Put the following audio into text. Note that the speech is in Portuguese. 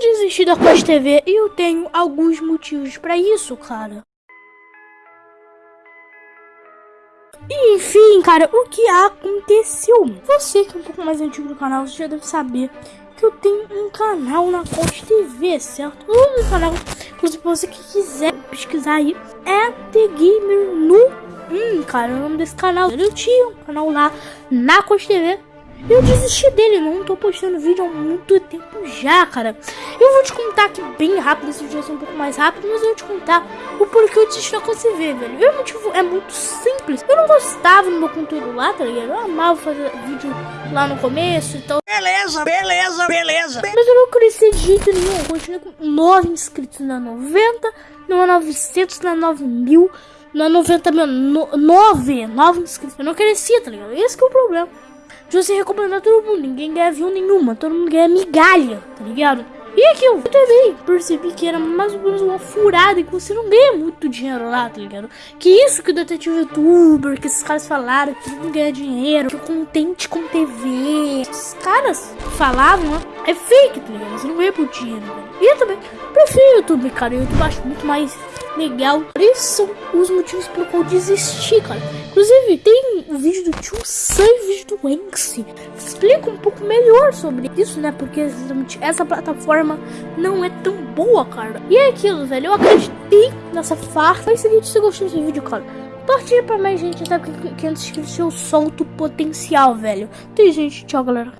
desisti da Quest TV e eu tenho alguns motivos pra isso, cara. E, enfim, cara, o que aconteceu? Você que é um pouco mais antigo do canal, você já deve saber que eu tenho um canal na Coach TV, certo? O canal, inclusive você que quiser pesquisar aí, é The Gamer no... Hum, cara, o nome desse canal. Eu tinha um canal lá na Coach TV eu desisti dele, não tô postando vídeo há muito tempo já, cara. Eu vou te contar aqui bem rápido, esse vídeo vai ser um pouco mais rápido, mas eu vou te contar o porquê eu desisti da você ver, velho. O motivo é muito simples. Eu não gostava do meu conteúdo lá, tá ligado? Eu amava fazer vídeo lá no começo e tal. Beleza, beleza, beleza. Mas eu não cresci de jeito nenhum. Eu continuei com 9 inscritos na 90, não 900, na 9 mil, na 90 mil, 9, 9 inscritos. Eu não crescia, tá ligado? Esse que é o problema de você recomendar todo mundo. Ninguém ganha view nenhuma, todo mundo ganha migalha, tá ligado? E aqui eu também percebi que era mais ou menos uma furada e que você não ganha muito dinheiro lá, tá ligado? Que isso que o detetive youtuber, que esses caras falaram, que não ganha dinheiro, que contente com TV. Esses caras falavam, né? É fake, tá ligado? Você não ganha por dinheiro, velho. E eu também prefiro o YouTube, cara. O YouTube acho muito mais legal. Esses são os motivos pelo qual eu desisti, cara. Inclusive, tem um vídeo do Tio Sam e vídeo do Enxi. Explica um pouco melhor sobre isso, né? Porque essa plataforma não é tão boa, cara. E é aquilo, velho. Eu acreditei nessa farsa. Mas seguinte, se você gostou desse vídeo, cara. Compartilha pra mais gente, até porque 500 inscritos eu solto potencial, velho. Tem gente, tchau, galera.